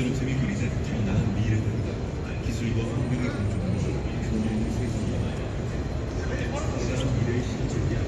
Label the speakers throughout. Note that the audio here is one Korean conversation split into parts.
Speaker 1: 나름대로 재밌고 이제 어, 나는 미래다. 기술과 환경의 공존으로 교류를 세계적으로 미래의 실존이야.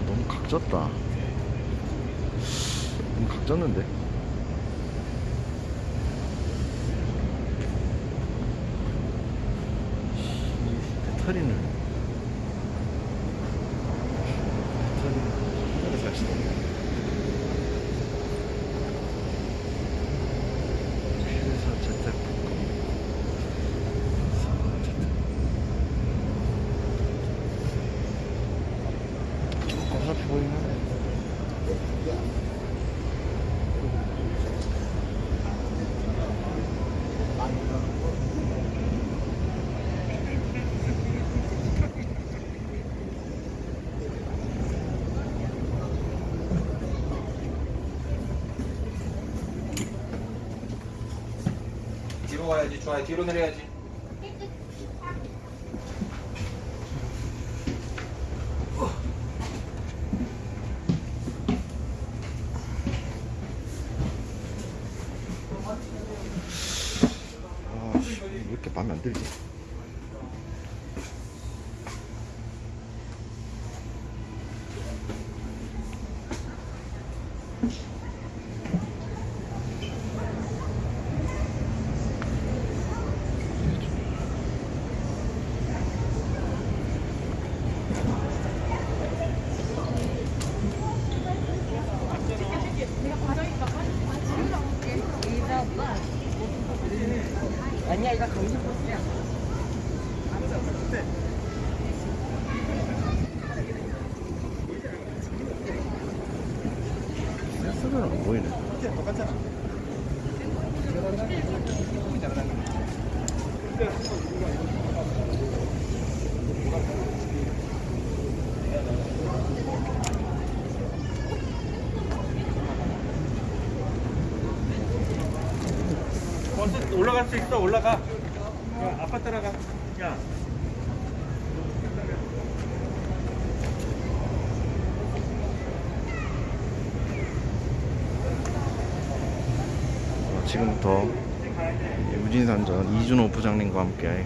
Speaker 2: 아, 너무 각 졌다. 각 졌는데? 배터리는 배터리는 하나를 살 수도 없네. 회사 재택복권. 어차피 보이긴 하네.
Speaker 3: 좋아요 뒤로 내려야지
Speaker 2: 아, 씨, 왜 이렇게 마음에 안 들지?
Speaker 4: 아니야 이거 강심 코스야
Speaker 2: 센스는 안 보이네.
Speaker 3: 버스 올라갈 수 있어. 올라가. 야, 아빠 따라가. 야.
Speaker 2: 어, 지금부터 우진산전 이준호 부장님과 함께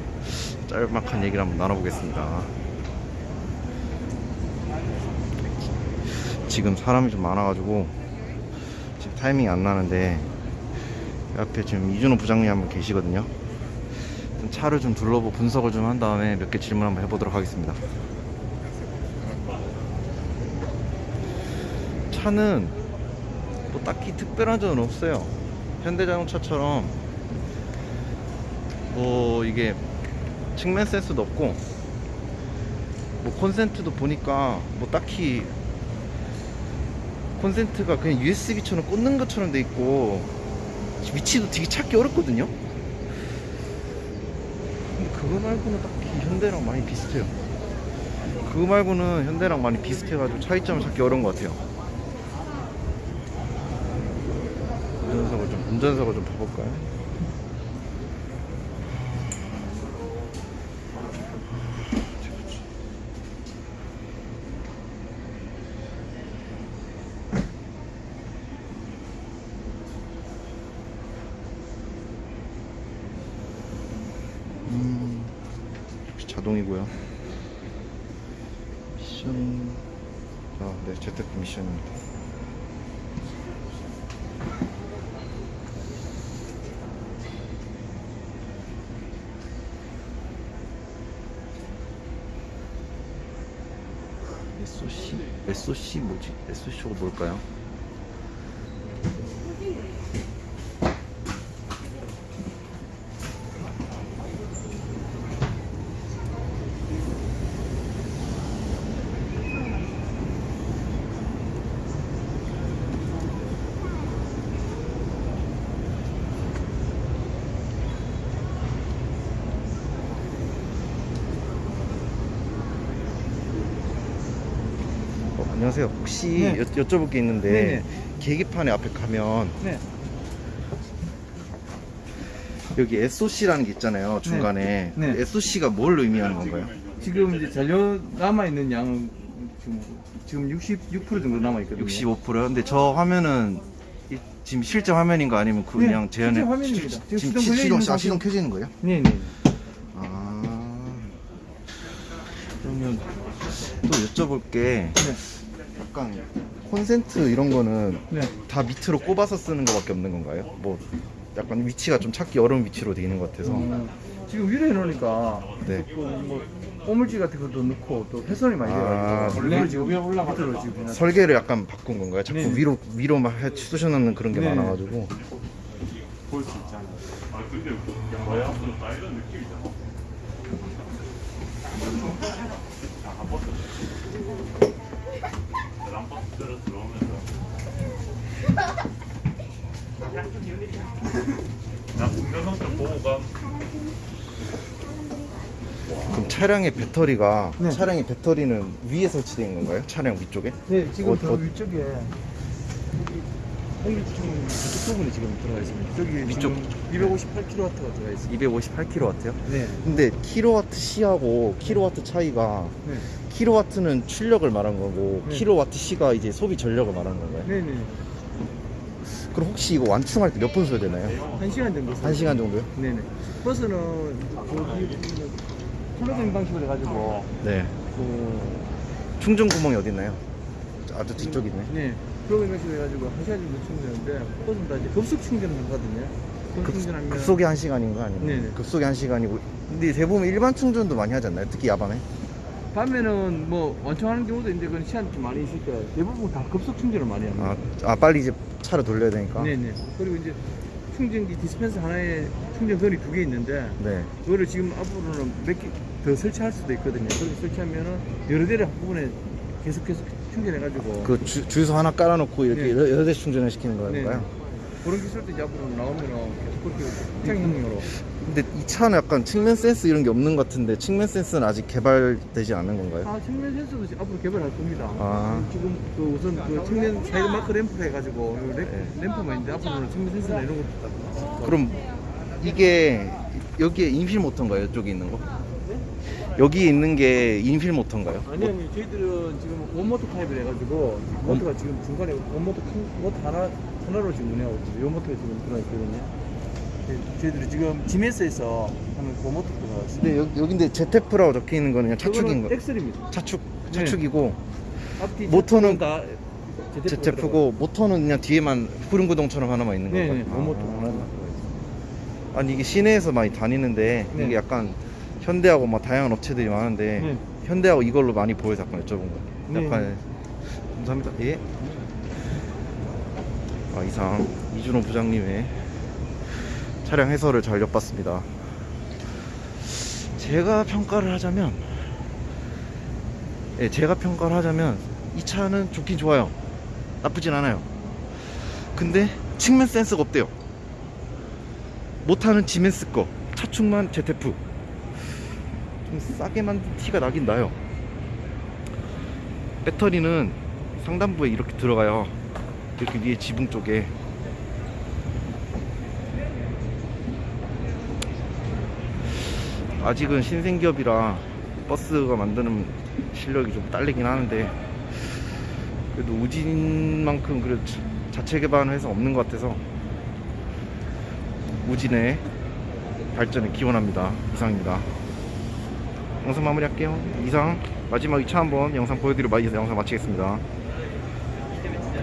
Speaker 2: 짤막한 얘기를 한번 나눠보겠습니다. 지금 사람이 좀 많아가지고 지금 타이밍이 안 나는데 옆에 지금 이준호 부장님 한 분 계시거든요. 좀 차를 좀 둘러보고 분석을 좀 한 다음에 몇 개 질문 한번 해보도록 하겠습니다. 차는 뭐 딱히 특별한 점은 없어요. 현대자동차처럼 뭐 이게 측면 센스도 없고 뭐 콘센트도 보니까 뭐 딱히 콘센트가 그냥 USB처럼 꽂는 것처럼 돼 있고 위치도 되게 찾기 어렵거든요. 그거 말고는 딱히 현대랑 많이 비슷해요. 그거 말고는 현대랑 많이 비슷해가지고 차이점을 찾기 어려운 것 같아요. 운전석을 좀 운전석을 좀 봐볼까요? 자동이고요. 미션. 아, 네, 재테크 미션입니다. SOC? SOC 뭐지? SOC가 뭘까요? 안녕하세요. 혹시
Speaker 3: 네.
Speaker 2: 여, 여쭤볼 게 있는데
Speaker 3: 네네.
Speaker 2: 계기판에 앞에 가면
Speaker 3: 네.
Speaker 2: 여기 SOC라는 게 있잖아요. 중간에.
Speaker 3: 네. 네.
Speaker 2: SOC가 뭘 의미하는 건가요?
Speaker 3: 지금 이제 잔료 남아 있는 양은 지금 지금 66% 정도 남아 있거든요.
Speaker 2: 65%요? 근데 저 화면은 이- 지금 실제 화면인가 아니면
Speaker 3: 네,
Speaker 2: 그냥
Speaker 3: 실제 화면입니다. 지금
Speaker 2: 지금
Speaker 3: 시동
Speaker 2: 시- 시동, 아, 시동 켜지는 거예요?
Speaker 3: 네, 네.
Speaker 2: 아. 그러면 또 여쭤볼 게
Speaker 3: 네.
Speaker 2: 약간 콘센트 이런 거는
Speaker 3: 네.
Speaker 2: 다 밑으로 꼽아서 쓰는 것밖에 없는 건가요? 뭐 약간 위치가 좀 찾기 어려운 위치로 돼 있는 것 같아서.
Speaker 3: 어, 지금 위로 해놓으니까
Speaker 2: 네.
Speaker 3: 뭐 오물질 같은 것도 넣고 또 훼손이 많이
Speaker 2: 아,
Speaker 3: 돼가지고 원래 지금 위에 올라가도록 지금
Speaker 2: 설계를 약간 바꾼 건가요? 자꾸
Speaker 3: 네.
Speaker 2: 위로 위로만 해 쑤셔넣는 그런 게
Speaker 3: 네.
Speaker 2: 많아가지고.
Speaker 3: 볼 수 있잖아 요.
Speaker 2: 그럼 차량의 배터리가
Speaker 3: 네.
Speaker 2: 차량의 배터리는 위에 설치된 건가요? 차량 위쪽에?
Speaker 3: 네, 지금
Speaker 2: 어,
Speaker 3: 저
Speaker 2: 어.
Speaker 3: 위쪽에 여기 지금 이쪽 부분에 지금 들어가 있습니다. 저기
Speaker 2: 위쪽.
Speaker 3: 258kW가 들어가 있습니다.
Speaker 2: 258kW요?
Speaker 3: 네.
Speaker 2: 근데 킬로와트 C하고 킬로와트 차이가
Speaker 3: 네.
Speaker 2: 킬로와트는 출력을 말한 거고
Speaker 3: 네.
Speaker 2: 킬로와트시가 이제 소비 전력을 말하는 건가요?
Speaker 3: 네, 네.
Speaker 2: 그럼 혹시 이거 완충할 때 몇 분 써야 되나요?
Speaker 3: 한 시간 정도.
Speaker 2: 한 시간 정도요?
Speaker 3: 네네. 버스는 저기 플러그인 방식으로 해가지고
Speaker 2: 네.
Speaker 3: 그
Speaker 2: 충전 구멍이 어디 있나요? 아주 뒤쪽에 있네.
Speaker 3: 네. 플러그인 방식으로 해가지고 한 시간 정도 충전하는데 버스는 다 이제 급속 충전을 하거든요. 급,
Speaker 2: 급속이 한 시간인가 아니면
Speaker 3: 네네.
Speaker 2: 급속이 한 시간이고 근데 대부분 일반 충전도 많이 하지 않나요? 특히 야밤에?
Speaker 3: 밤에는 뭐 완충하는 경우도 있는데 그건 시간이 좀 많이 있을 때 대부분 다 급속 충전을 많이 합니다.
Speaker 2: 아, 아 빨리 이제 차를 돌려야 되니까.
Speaker 3: 네네. 그리고 이제 충전기 디스펜서 하나에 충전건이 두 개 있는데
Speaker 2: 네.
Speaker 3: 그거를 지금 앞으로는 몇 개 더 설치할 수도 있거든요. 그렇게 설치하면은 여러 대를 한꺼번에 계속해서 충전해가지고
Speaker 2: 그 주, 주유소 하나 깔아놓고 이렇게
Speaker 3: 네.
Speaker 2: 여러, 대 충전을 시키는
Speaker 3: 네.
Speaker 2: 건가요?
Speaker 3: 그런 기술도 이제 앞으로 나오면은 계속 그렇게 확장형으로
Speaker 2: 근데 이 차는 약간 측면 센서 이런 게 없는 것 같은데 측면 센서는 아직 개발되지 않은 건가요?
Speaker 3: 아 측면 지금 앞으로 개발할 겁니다.
Speaker 2: 아.
Speaker 3: 지금 그 우선 그 측면 사이드 마크 램프 해가지고 요 램,
Speaker 2: 네.
Speaker 3: 램프만 있는데 앞으로는 측면 센서나 이런 것도 다.
Speaker 2: 그럼 이게 여기에 in-wheel 모터인가요? 이쪽에 있는 거? 여기에 있는 게 in-wheel 모터인가요?
Speaker 3: 아니요, 아니요. 저희들은 지금 one 모터 타입을 해가지고 모터가 지금 중간에 one 모터 큰 모터 하나 하나로 지금 운영하고 있어요. 요 모터가 지금 들어가 있거든요. 네, 저희들이 지금 지메스에서 하는 그 모터 들어가 있어요.
Speaker 2: 근데 여기, 여기인데 ZF라고 적혀 있는 거는 그냥 차축인 거.
Speaker 3: axle입니다.
Speaker 2: 차축
Speaker 3: 네.
Speaker 2: 차축이고
Speaker 3: 앞뒤
Speaker 2: 모터는
Speaker 3: 다
Speaker 2: ZF고 모터는 그냥 뒤에만 후륜구동처럼 하나만 있는
Speaker 3: 네,
Speaker 2: 건가요?
Speaker 3: 네. one 모터
Speaker 2: 아.
Speaker 3: 하나 들어가 있어요.
Speaker 2: 아니 이게 시내에서 많이 다니는데
Speaker 3: 네.
Speaker 2: 이게 약간 현대하고 막 다양한 업체들이 많은데
Speaker 3: 네.
Speaker 2: 현대하고 이걸로 많이 보여서 약간 여쭤본 거예요.
Speaker 3: 네.
Speaker 2: 약간 감사합니다. 예. 아, 이상 이준호 부장님의 차량 해설을 잘 엿봤습니다. 제가 평가를 하자면, 예, 제가 평가를 하자면 이 차는 좋긴 좋아요. 나쁘진 않아요. 근데 측면 센스가 없대요. 못하는 지멘스 거 차축만 ZF 좀 싸게 만든 티가 나긴 나요 배터리는 상단부에 이렇게 들어가요 이렇게 위에 지붕 쪽에 아직은 신생기업이라 버스가 만드는 실력이 좀 딸리긴 하는데 그래도 우진만큼 그래도 자- 자체 개발하는 회사 없는 것 같아서 우진의 발전을 기원합니다. 이상입니다. 영상 마무리할게요. 이상 마지막 2차 한번 영상 보여드리고 마- 영상 마치겠습니다.